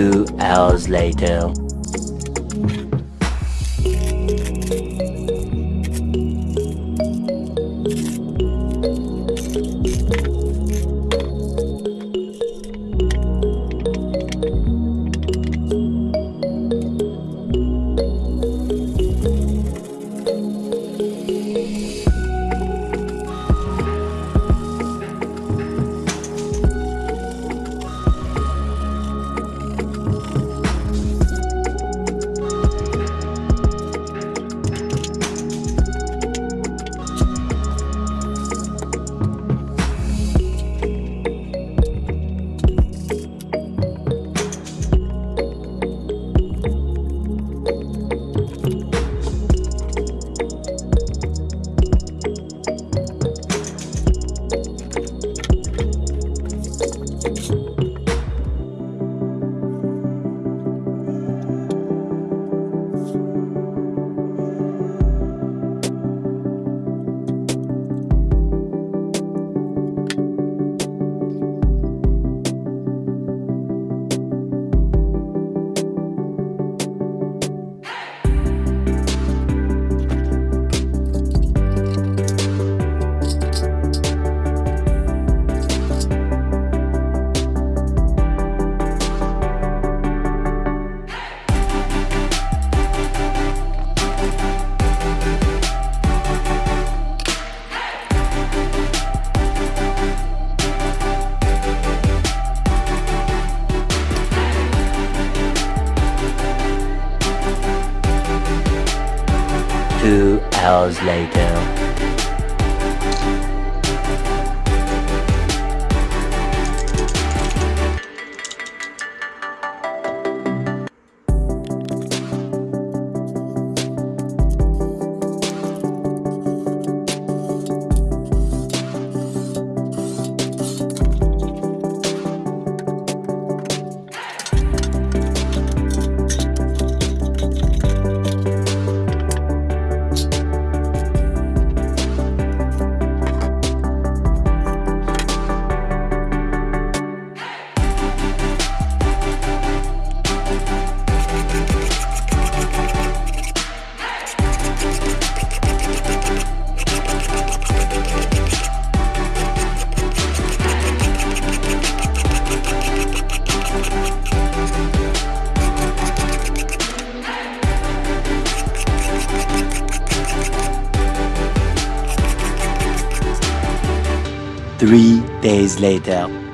Two hours later. Hours later. Three days later.